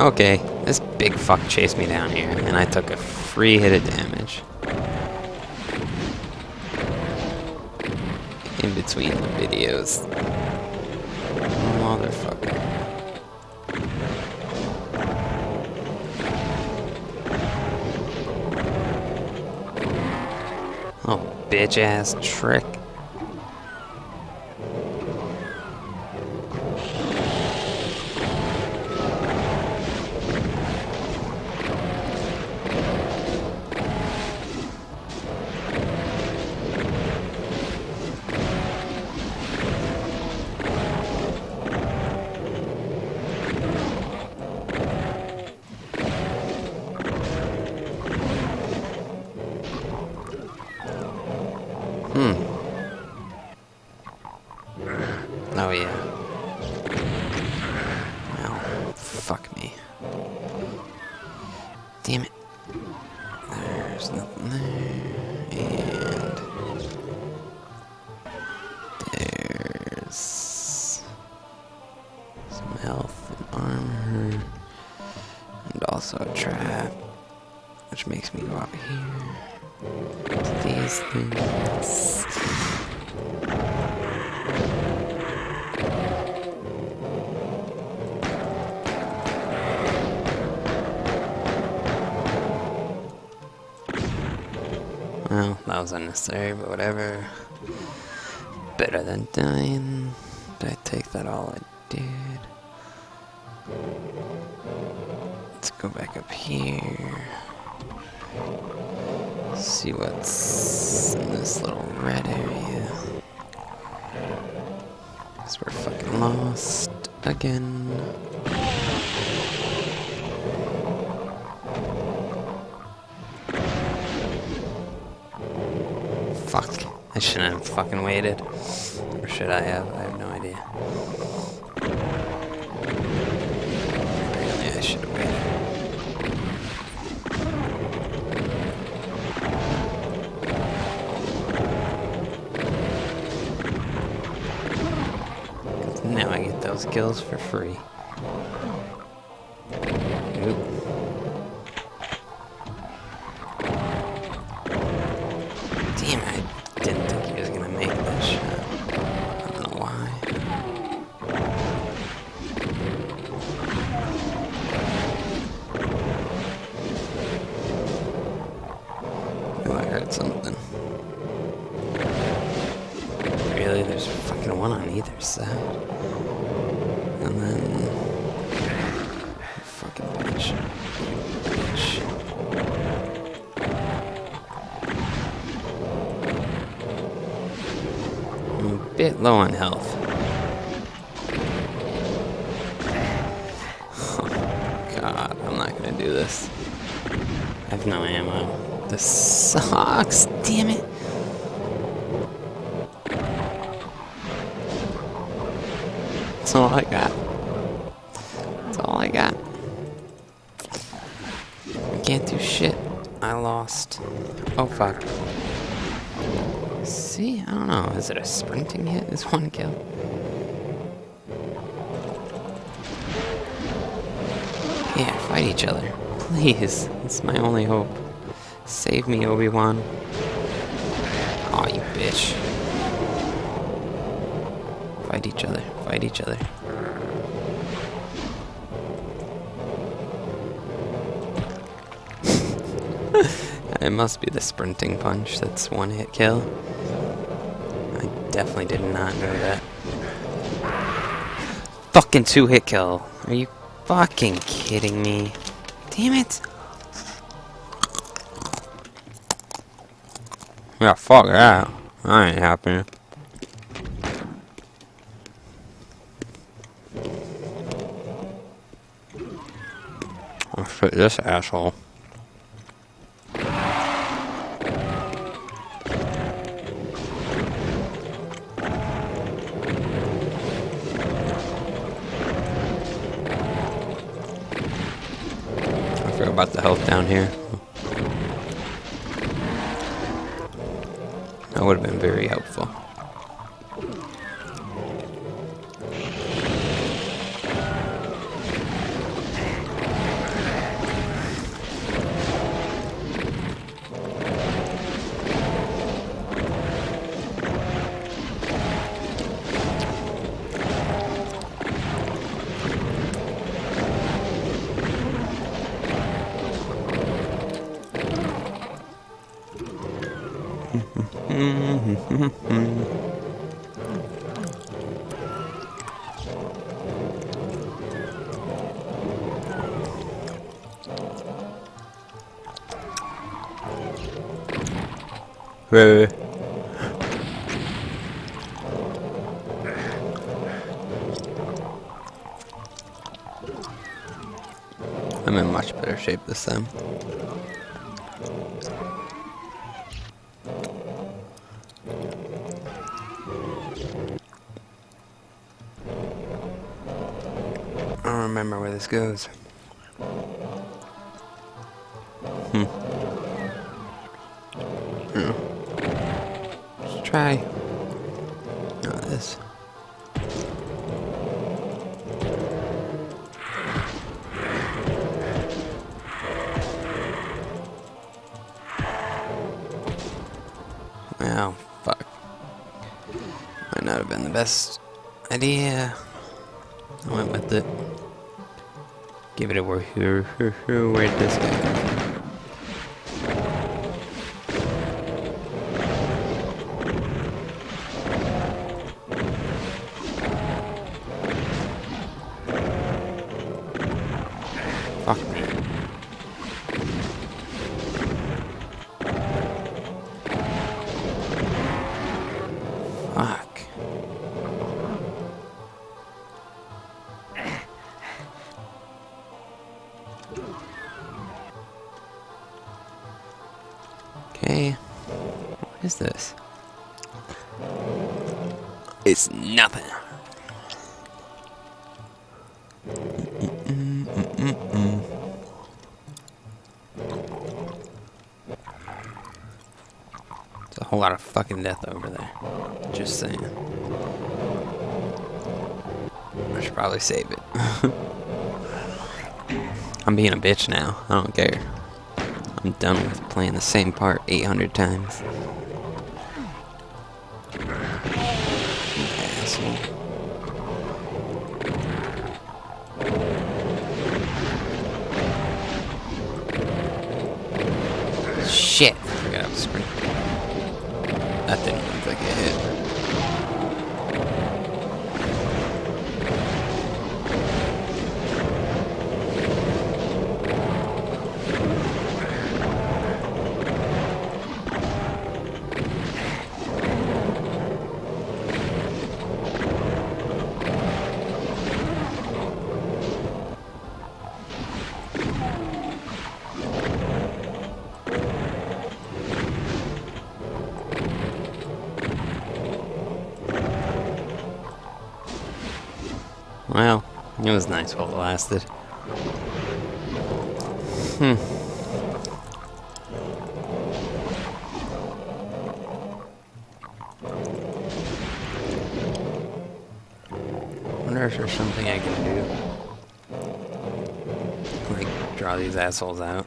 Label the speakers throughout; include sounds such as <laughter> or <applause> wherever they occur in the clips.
Speaker 1: Okay, this big fuck chased me down here, and I took a free hit of damage. In between the videos. Motherfucker. Oh, bitch ass trick. Hmm. Oh yeah. Well, fuck me. Damn it. There's nothing there. And there's some health and armor. And also a trap. Which makes me go out here these things. Well, that was unnecessary, but whatever. Better than dying. Did I take that all I did? Let's go back up here. See what's in this little red area. Cause we're fucking lost again. Fuck. I shouldn't have fucking waited. Or should I have? I those kills for free. Bit low on health. Oh, God, I'm not gonna do this. I have no ammo. This sucks, damn it. That's all I got. That's all I got. I can't do shit. I lost. Oh fuck. See, I don't know. Is it a sprinting hit? Is one kill? Yeah, fight each other. Please. It's my only hope. Save me, Obi-Wan. Aw, you bitch. Fight each other. Fight each other. <laughs> it must be the sprinting punch that's one hit kill. Definitely did not know that. Fucking two hit kill. Are you fucking kidding me? Damn it. Yeah, fuck that. I ain't happy. Oh shit, this asshole. About the health down here. That would have been very helpful. Mm-hmm. Wait, wait, wait. I'm in much better shape this time. I don't remember where this goes. Hmm. Hmm. Let's try. Not this. Oh, fuck. Might not have been the best idea. I went with it. Give it a whirl. Where'd this go? Is this? It's nothing. Mm-mm-mm-mm. A whole lot of fucking death over there. Just saying. I should probably save it. <laughs> I'm being a bitch now. I don't care. I'm done with playing the same part 800 times. It was nice while it lasted. Hmm. wonder if there's something I can do. Like, draw these assholes out.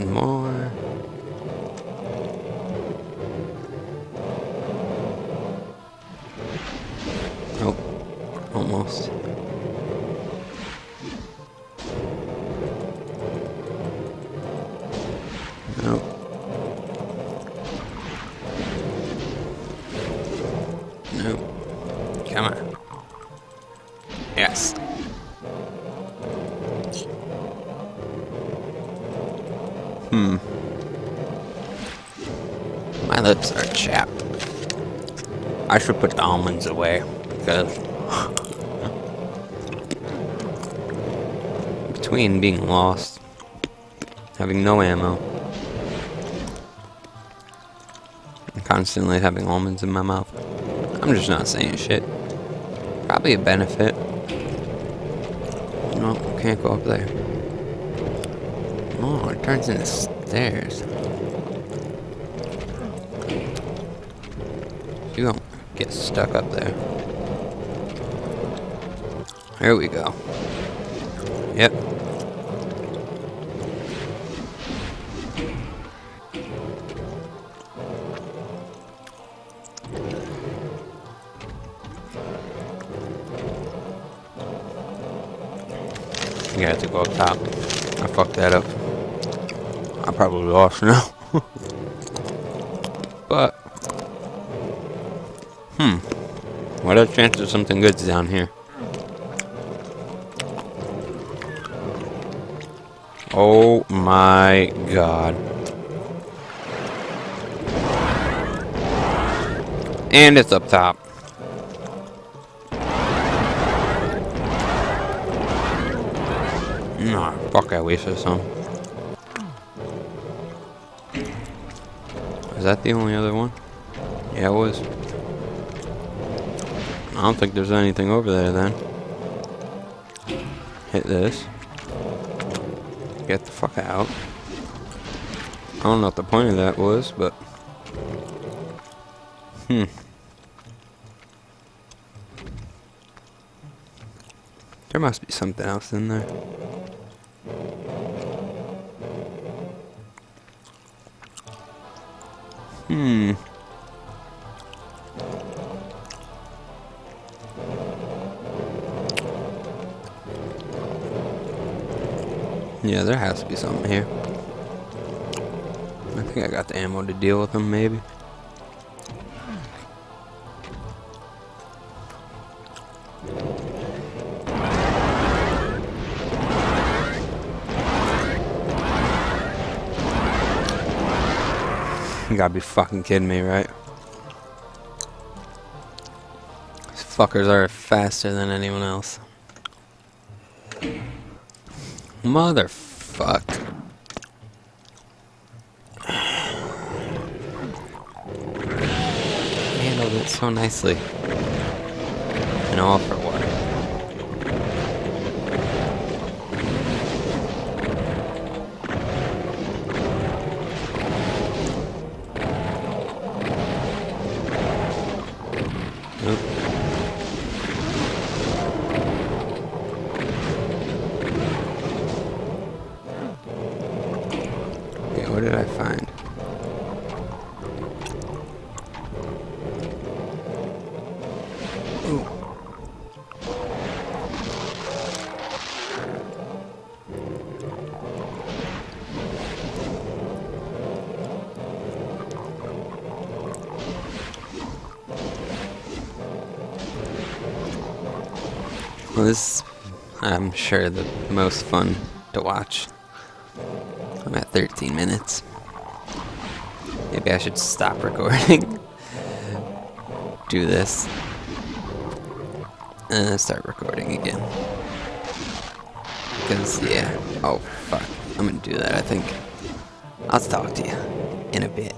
Speaker 1: One more. Oh, almost. Nope. Nope. Come on. Lips are chapped. I should put the almonds away because <laughs> between being lost, having no ammo, and constantly having almonds in my mouth, I'm just not saying shit. Probably a benefit. No, can't go up there. Oh, it turns into stairs. get stuck up there. There we go. Yep. You have to go up top. I fucked that up. I probably lost now. <laughs> What are the chances something good's down here? Oh my god. And it's up top. Nah, fuck, I wasted some. Is that the only other one? Yeah, it was. I don't think there's anything over there then. Hit this. Get the fuck out. I don't know what the point of that was, but... Hmm. There must be something else in there. Hmm. Yeah, there has to be something here. I think I got the ammo to deal with them, maybe. You gotta be fucking kidding me, right? These fuckers are faster than anyone else. Motherfuck. Handled it so nicely. And all for? What did I find? Well, this, I'm sure, the most fun to watch. I'm at 13 minutes. Maybe I should stop recording. <laughs> Do this. And start recording again. Because, yeah. Oh, fuck. I'm gonna do that, I think. I'll talk to you in a bit.